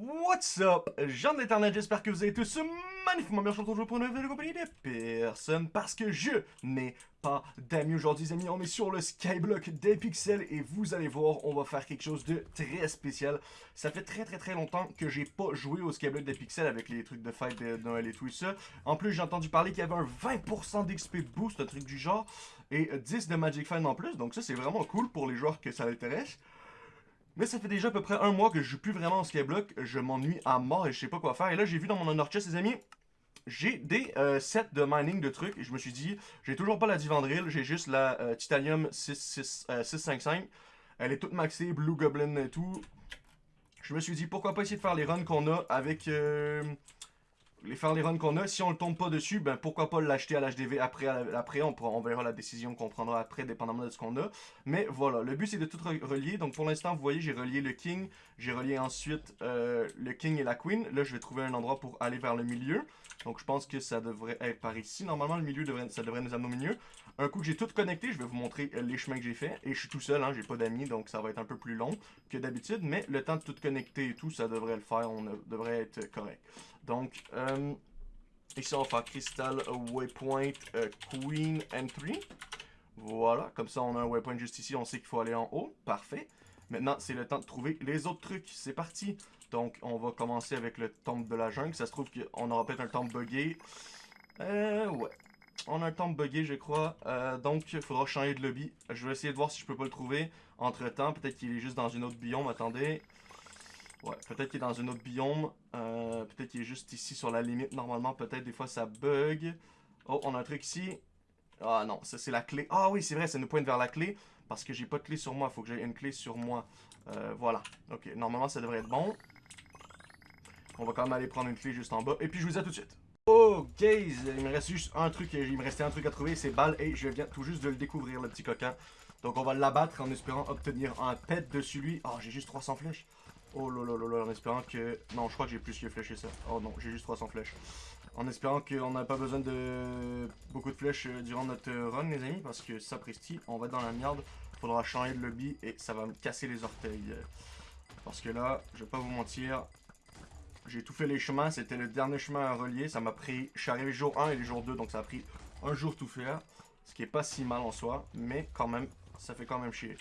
What's up? Jean d'internet, j'espère que vous allez tous magnifiquement bien. Je pour une nouvelle compagnie de personne parce que je n'ai pas d'amis aujourd'hui, les amis. On est sur le Skyblock des pixels et vous allez voir, on va faire quelque chose de très spécial. Ça fait très très très longtemps que j'ai pas joué au Skyblock des pixels avec les trucs de fête de Noël et tout ça. En plus, j'ai entendu parler qu'il y avait un 20% d'XP boost, un truc du genre, et 10 de Magic Fan en plus. Donc ça, c'est vraiment cool pour les joueurs que ça intéresse. Mais ça fait déjà à peu près un mois que je joue plus vraiment au Skyblock. Je m'ennuie à mort et je sais pas quoi faire. Et là, j'ai vu dans mon honor chest, les amis, j'ai des euh, sets de mining de trucs. Et je me suis dit, j'ai toujours pas la Divandril. J'ai juste la euh, Titanium 655. Elle est toute maxée, Blue Goblin et tout. Je me suis dit, pourquoi pas essayer de faire les runs qu'on a avec... Euh, les faire les runs qu'on a. Si on le tombe pas dessus, ben pourquoi pas l'acheter à l'HDV après, après on, on verra la décision qu'on prendra après, dépendamment de ce qu'on a. Mais voilà, le but c'est de tout relier. Donc pour l'instant, vous voyez, j'ai relié le King, j'ai relié ensuite euh, le King et la Queen. Là, je vais trouver un endroit pour aller vers le milieu. Donc je pense que ça devrait être par ici. Normalement, le milieu, devrait, ça devrait nous amener au milieu. Un coup que j'ai tout connecté, je vais vous montrer euh, les chemins que j'ai fait. Et je suis tout seul, hein, j'ai pas d'amis, donc ça va être un peu plus long que d'habitude. Mais le temps de tout connecter et tout, ça devrait le faire, on devrait être correct. Donc, euh, ici on va faire Crystal Waypoint euh, Queen Entry. Voilà, comme ça on a un waypoint juste ici, on sait qu'il faut aller en haut. Parfait. Maintenant, c'est le temps de trouver les autres trucs. C'est parti. Donc, on va commencer avec le temple de la jungle. Ça se trouve qu'on aura peut-être un temple buggé. Euh, ouais. On a un temple buggé, je crois. Euh, donc, il faudra changer de lobby. Je vais essayer de voir si je peux pas le trouver. Entre-temps, peut-être qu'il est juste dans une autre biome. Attendez. Ouais, peut-être qu'il est dans un autre biome. Euh, peut-être qu'il est juste ici sur la limite. Normalement, peut-être des fois ça bug. Oh, on a un truc ici. Ah non, ça c'est la clé. Ah oui, c'est vrai, ça nous pointe vers la clé. Parce que j'ai pas de clé sur moi. Faut que j'ai une clé sur moi. Euh, voilà. Ok, normalement ça devrait être bon. On va quand même aller prendre une clé juste en bas. Et puis je vous dis à tout de suite. Oh, guys, il me reste juste un truc. Il me restait un truc à trouver, c'est balle. Et je viens tout juste de le découvrir, le petit coquin. Donc on va l'abattre en espérant obtenir un pet dessus lui. Oh, j'ai juste 300 flèches. Oh là là là là, en espérant que... Non, je crois que j'ai plus que flèches ça. Oh non, j'ai juste 300 flèches. En espérant qu'on n'a pas besoin de beaucoup de flèches euh, durant notre run, les amis, parce que ça, Presti, on va dans la merde. Faudra changer de lobby et ça va me casser les orteils. Parce que là, je vais pas vous mentir, j'ai tout fait les chemins. C'était le dernier chemin à relier. Ça m'a pris... Je suis arrivé jour 1 et le jour 2, donc ça a pris un jour tout faire. Ce qui est pas si mal en soi, mais quand même, ça fait quand même chier.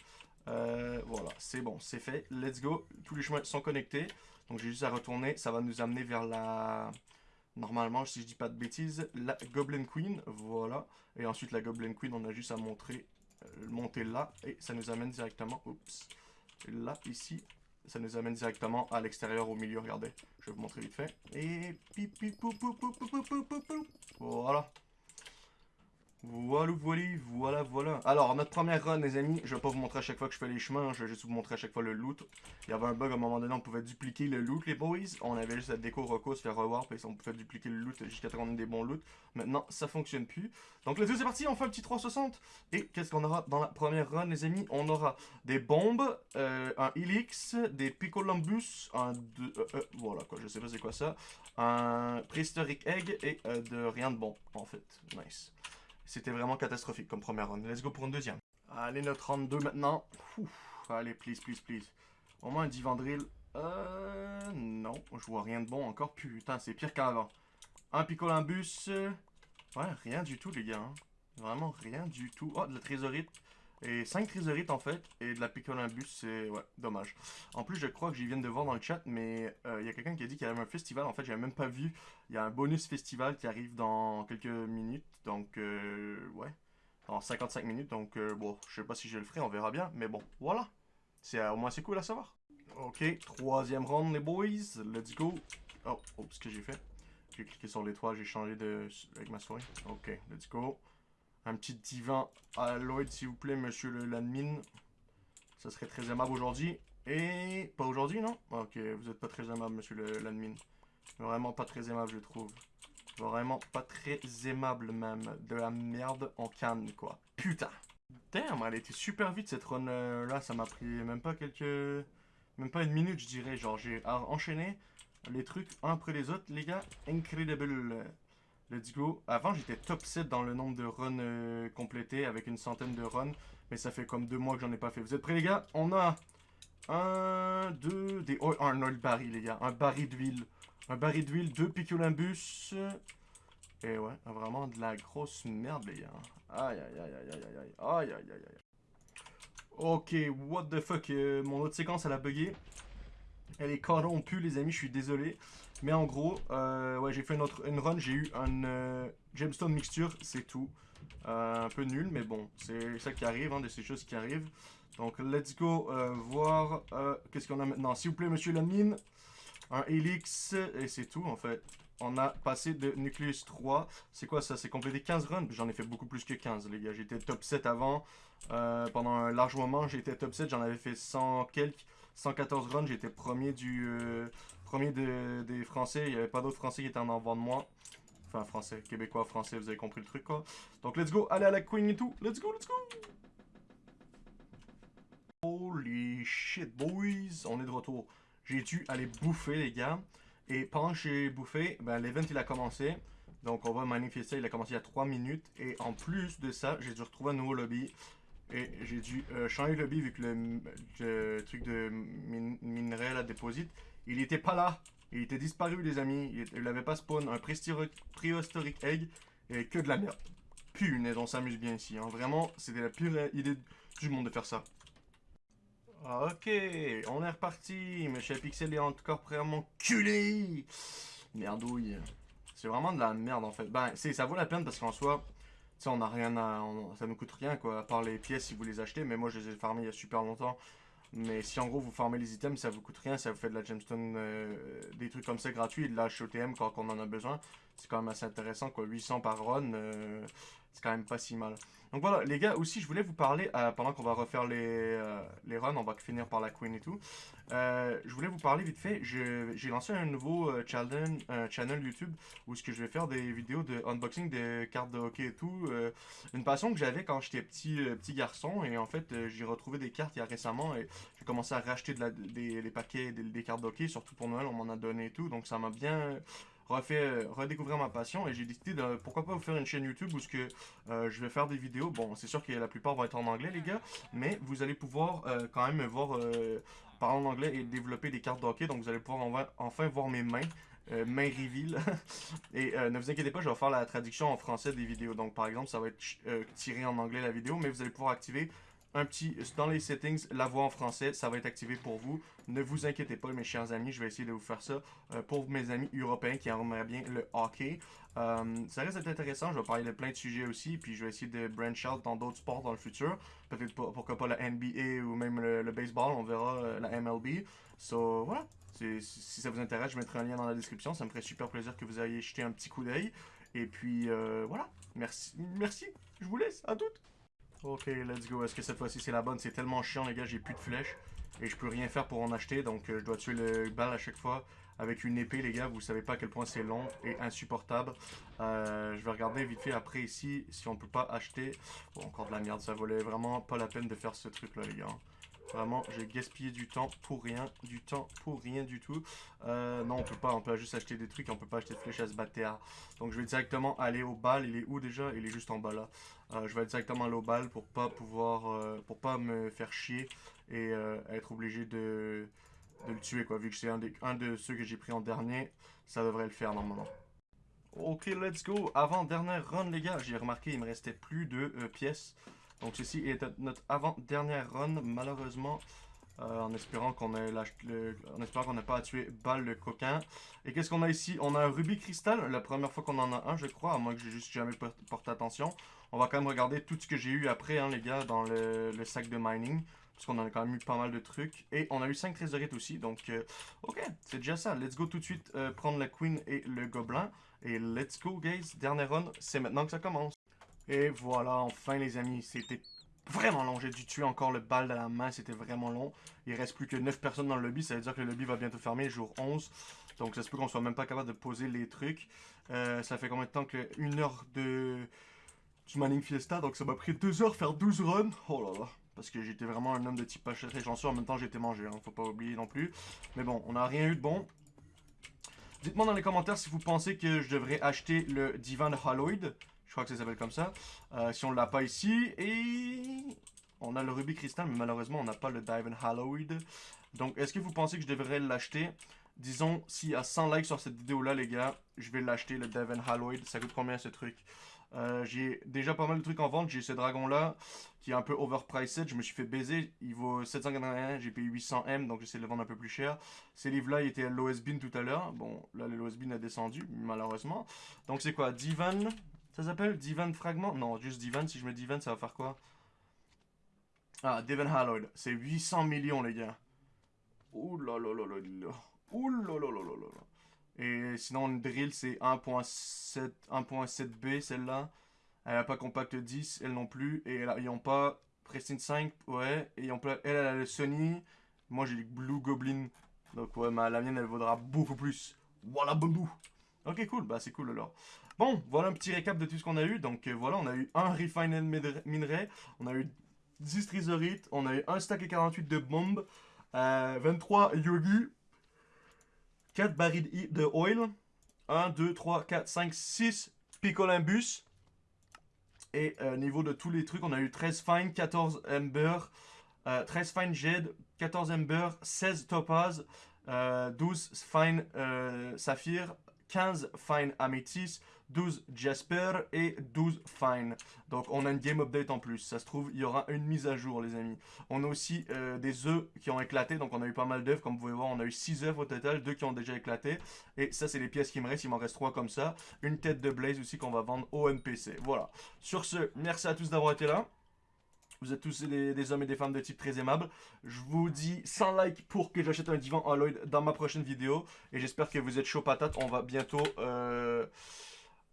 Euh, voilà, c'est bon, c'est fait. Let's go. Tous les chemins sont connectés. Donc j'ai juste à retourner. Ça va nous amener vers la... Normalement, si je dis pas de bêtises, la Goblin Queen. Voilà. Et ensuite, la Goblin Queen, on a juste à montrer, euh, monter là. Et ça nous amène directement... Oups. Là, ici. Ça nous amène directement à l'extérieur, au milieu. Regardez. Je vais vous montrer vite fait. Et... Voilà. Voilà, voilà, voilà, voilà. Alors, notre première run, les amis, je vais pas vous montrer à chaque fois que je fais les chemins, je vais juste vous montrer à chaque fois le loot. Il y avait un bug à un moment donné, on pouvait dupliquer le loot, les boys. On avait juste la déco reco, se faire rewarp, et on pouvait dupliquer le loot jusqu'à ce qu'on ait des bons loot. Maintenant, ça fonctionne plus. Donc, let's go, c'est parti, on fait un petit 360. Et qu'est-ce qu'on aura dans la première run, les amis? On aura des bombes, euh, un Helix, des Picolambus, un... Euh, euh, voilà, quoi, je sais pas c'est quoi ça. Un Prehistoric Egg, et de rien de bon, en fait. Nice. C'était vraiment catastrophique comme première run. Let's go pour une deuxième. Allez, notre 32 maintenant. allez, please, please, please. Au moins un Divandril. Euh... Non, je vois rien de bon encore. Putain, c'est pire qu'avant. Un Picolimbus. Ouais, rien du tout, les gars. Hein. Vraiment rien du tout. Oh, de la trésorite. Et 5 trésorites en fait, et de la Picolimbus, c'est... Ouais, dommage. En plus, je crois que j'y viens de voir dans le chat, mais euh, il y a quelqu'un qui a dit qu'il y avait un festival. En fait, j'avais même pas vu. Il y a un bonus festival qui arrive dans quelques minutes. Donc, euh, ouais. Dans 55 minutes. Donc, euh, bon, je sais pas si je le ferai, on verra bien. Mais bon, voilà. C'est Au moins, c'est cool à savoir. Ok, troisième round, les boys. Let's go. Oh, oh ce que j'ai fait. J'ai cliqué sur l'étoile, j'ai changé de... avec ma souris. Ok, let's go. Un petit divan à Lloyd, s'il vous plaît, monsieur l'admin. Ça serait très aimable aujourd'hui. Et pas aujourd'hui, non? Ok, vous êtes pas très aimable, monsieur l'admin. Vraiment pas très aimable, je trouve. Vraiment pas très aimable, même. De la merde en canne, quoi. Putain Damn, elle était super vite, cette run-là. Ça m'a pris même pas quelques... Même pas une minute, je dirais. Genre, j'ai enchaîné les trucs un après les autres, les gars. Incredible Let's go. Avant, j'étais top 7 dans le nombre de runs euh, complétés avec une centaine de runs. Mais ça fait comme deux mois que j'en ai pas fait. Vous êtes prêts, les gars? On a un, deux, des... Oh, un oil baril, les gars. Un baril d'huile. Un baril d'huile, deux Picculambus. Et ouais, vraiment de la grosse merde, les gars. Aïe, aïe, aïe, aïe, aïe, aïe, aïe, aïe, aïe, aïe. Ok, what the fuck, euh, mon autre séquence, elle a bugué. Elle est corrompue, les amis, je suis désolé. Mais en gros, euh, ouais, j'ai fait une, une run, j'ai eu un euh, gemstone mixture, c'est tout. un peu nul, mais bon, c'est ça qui arrive, hein, de ces choses qui arrivent. Donc, let's go voir qu'est-ce qu'on a maintenant. S'il vous plaît, monsieur l'admin, un Helix, et c'est tout, en fait on a passé de Nucleus 3. C'est quoi ça? C'est complété 15 runs? J'en ai fait beaucoup plus que 15, les gars. J'étais top 7 avant. Euh, pendant un large moment, j'étais top 7. J'en avais fait 100 quelques. 114 runs. J'étais premier du euh, premier des Français. Il n'y avait pas d'autres Français qui étaient en avant de moi. Enfin, Français, Québécois, Français, vous avez compris le truc, quoi. Donc, let's go. Allez à la Queen et tout. Let's go, let's go. Holy shit, boys. On est de retour. J'ai dû aller bouffer, les gars? Et pendant que j'ai bouffé, ben, l'event il a commencé. Donc on va manifester, il a commencé il y a 3 minutes. Et en plus de ça, j'ai dû retrouver un nouveau lobby. Et j'ai dû euh, changer le lobby vu que le, truc de minerai, la déposite, il était pas là. Il était disparu les amis. Il n'avait pas spawn. Un préhistorique egg et que de la merde. Punaise, on s'amuse bien ici. Hein. Vraiment, c'était la pire idée du monde de faire ça. Ok, on est reparti. Monsieur Pixel est encore à m'enculer. Merdouille. C'est vraiment de la merde en fait. Ben, ça vaut la peine parce qu'en soi, on n'a rien à. ça nous coûte rien quoi, à part les pièces si vous les achetez. Mais moi, je les ai farmées il y a super longtemps. Mais si en gros vous farmez les items, ça vous coûte rien, ça vous fait de la gemstone, euh, des trucs comme ça gratuits, de la HOTM quand on en a besoin. C'est quand même assez intéressant quoi, 800 par run, euh, c'est quand même pas si mal. Donc voilà, les gars, aussi, je voulais vous parler, euh, pendant qu'on va refaire les, euh, les runs, on va finir par la queen et tout. Euh, je voulais vous parler vite fait, j'ai lancé un nouveau channel, channel YouTube où ce que je vais faire des vidéos de unboxing de cartes de hockey et tout. une passion que j'avais quand j'étais petit, petit garçon et en fait, j'ai retrouvé des cartes il y a récemment et j'ai commencé à racheter de la, des, paquets des, des cartes de hockey, surtout pour Noël, on m'en a donné et tout. Donc ça m'a bien euh, redécouvrir ma passion et j'ai décidé de pourquoi pas vous faire une chaîne YouTube où ce que euh, je vais faire des vidéos. Bon, c'est sûr que la plupart vont être en anglais, les gars, mais vous allez pouvoir euh, quand même me voir parler en anglais et développer des cartes d'hockey. Donc vous allez pouvoir enfin, voir mes mains. mains reveal. et ne vous inquiétez pas, je vais faire la traduction en français des vidéos. Donc par exemple, ça va être tiré en anglais la vidéo, mais vous allez pouvoir activer un petit, dans les settings, la voix en français, ça va être activé pour vous. Ne vous inquiétez pas, mes chers amis, je vais essayer de vous faire ça euh, pour mes amis européens qui aimeraient bien le hockey. Euh, ça d'être intéressant, je vais parler de plein de sujets aussi, puis je vais essayer de branch out dans d'autres sports dans le futur. Peut-être pourquoi pas la NBA ou même le, baseball, on verra euh, la MLB. So, voilà. Si ça vous intéresse, je mettrai un lien dans la description. Ça me ferait super plaisir que vous ayez jeté un petit coup d'œil. Et puis, voilà. Merci. Merci. Je vous laisse. À toutes. Ok, let's go. Est-ce que cette fois-ci c'est la bonne? C'est tellement chiant, les gars, j'ai plus de flèches. Et je peux rien faire pour en acheter, donc euh, je dois tuer le balle à chaque fois. Avec une épée, les gars, vous savez pas à quel point c'est long et insupportable. Euh, je vais regarder vite fait après ici si on peut pas acheter. Bon, encore de la merde, ça valait vraiment pas la peine de faire ce truc-là, les gars. Vraiment, j'ai gaspillé du temps pour rien, du temps pour rien du tout. Euh, non, on peut pas, on peut juste acheter des trucs, on peut pas acheter de flèches à se battre. Donc je vais directement aller au bal, il est où déjà? Il est juste en bas là. Euh, je vais directement aller au bal pour pas pouvoir, euh, pour pas me faire chier et être obligé de, le tuer quoi. Vu que c'est un, un de ceux que j'ai pris en dernier, ça devrait le faire normalement. Ok, let's go. Avant dernière run les gars, j'ai remarqué il me restait plus de pièces. Donc ceci est notre avant-dernière run, malheureusement. Euh, en espérant qu'on qu'on n'ait pas à tuer balle le coquin. Et qu'est-ce qu'on a ici? On a un rubis cristal, la première fois qu'on en a un, je crois, à moins que j'ai juste jamais porté attention. On va quand même regarder tout ce que j'ai eu après, hein, les gars, dans le, sac de mining. Parce qu'on en a quand même eu pas mal de trucs. Et on a eu 5 trésorites aussi, donc euh, ok, c'est déjà ça. Let's go tout de suite euh, prendre la queen et le gobelin. Et let's go, guys. Dernière run, c'est maintenant que ça commence. Et voilà, enfin les amis, c'était vraiment long. J'ai dû tuer encore le bal de la main, c'était vraiment long. Il reste plus que 9 personnes dans le lobby, ça veut dire que le lobby va bientôt fermer, jour 11. Donc ça se peut qu'on soit même pas capable de poser les trucs. Euh, ça fait combien de temps que... Une heure de... du Manning Fiesta, donc ça m'a pris 2 heures faire 12 runs. Oh là là. Parce que j'étais vraiment un homme de type pas très chanceux, en même temps j'étais mangé, hein, faut pas oublier non plus. Mais bon, on n'a rien eu de bon. Dites-moi dans les commentaires si vous pensez que je devrais acheter le divan Haloid. Je crois que ça s'appelle comme ça. Euh, si on l'a pas ici. Et... On a le Ruby Crystal, mais malheureusement, on n'a pas le Diamond Hallowed. Donc, est-ce que vous pensez que je devrais l'acheter? Disons, s'il y a 100 likes sur cette vidéo-là, les gars, je vais l'acheter, le Diamond Hallowed. Ça coûte combien, ce truc? Euh, j'ai déjà pas mal de trucs en vente. J'ai ce dragon-là qui est un peu overpriced. Je me suis fait baiser. Il vaut 781. J'ai payé 800M, donc j'essaie de le vendre un peu plus cher. Ces livres-là, ils étaient à l'OSBIN tout à l'heure. Bon, là, l'OSBIN a descendu, malheureusement. Donc c'est quoi? Divan? Ça s'appelle Divan Fragment? Non, juste Divan. Si je mets Divan, ça va faire quoi? Ah, Divan Hallowed. C'est 800 millions, les gars. Ouh là. Et sinon, une drill, c'est 1.7B, celle-là. Elle n'a pas compact 10, elle non plus. Et ils n'ont pas Prestine 5, ouais. Et ont elle, elle a le Sony. Moi, j'ai le Blue Goblin. Donc, ouais, ma, la mienne, elle vaudra beaucoup plus. Voilà, bambou. Ok, cool. Bah, c'est cool alors. Bon, voilà un petit récap de tout ce qu'on a eu. Donc, euh, voilà, on a eu un Refined Minerai. On a eu 10 Trisorites. On a eu un stack et 48 de bombes. Euh, 23 Yogi. 4 barils de oil. 1, 2, 3, 4, 5, 6 Picolimbus. Et euh, niveau de tous les trucs, on a eu 13 fine, 14 ember, euh, 13 fine jade, 14 ember, 16 topaz, euh, 12 fine euh, saphir, 15 fine amethyst, 12 Jasper et 12 Fine. Donc on a une game update en plus. Ça se trouve, il y aura une mise à jour, les amis. On a aussi euh, des œufs qui ont éclaté. Donc on a eu pas mal d'œufs. Comme vous pouvez voir, on a eu 6 œufs au total. 2 qui ont déjà éclaté. Et ça, c'est les pièces qui me restent. Il m'en reste 3 comme ça. Une tête de Blaze aussi qu'on va vendre au NPC. Voilà. Sur ce, merci à tous d'avoir été là. Vous êtes tous des, hommes et des femmes de type très aimables. Je vous dis 100 likes pour que j'achète un divan Alloyd dans ma prochaine vidéo. Et j'espère que vous êtes chaud patate. On va bientôt... Euh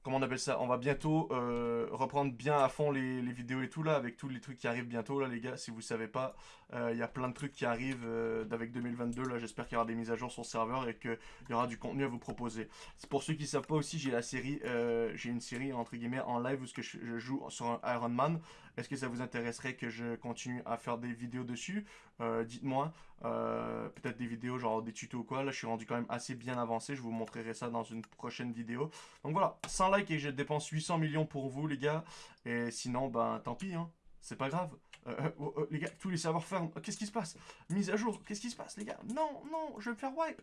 comment on appelle ça On va bientôt euh, reprendre bien à fond les, vidéos et tout là, avec tous les trucs qui arrivent bientôt là les gars, si vous savez pas, euh, il y a plein de trucs qui arrivent euh, avec 2022 là, j'espère qu'il y aura des mises à jour sur le serveur et qu'il y aura du contenu à vous proposer. Pour ceux qui savent pas aussi, j'ai la série, j'ai une série entre guillemets en live où que je, joue sur un Iron Man. Est-ce que ça vous intéresserait que je continue à faire des vidéos dessus? Dites-moi, peut-être des vidéos genre des tutos ou quoi, là je suis rendu quand même assez bien avancé, je vous montrerai ça dans une prochaine vidéo. Donc voilà, sans like et je dépense 800 millions pour vous, les gars. Et sinon, ben, tant pis, hein. C'est pas grave. Euh, euh, oh, oh, les gars, tous les serveurs ferment. Qu'est-ce qui se passe? Mise à jour. Qu'est-ce qui se passe, les gars? Non, non, je vais me faire wipe.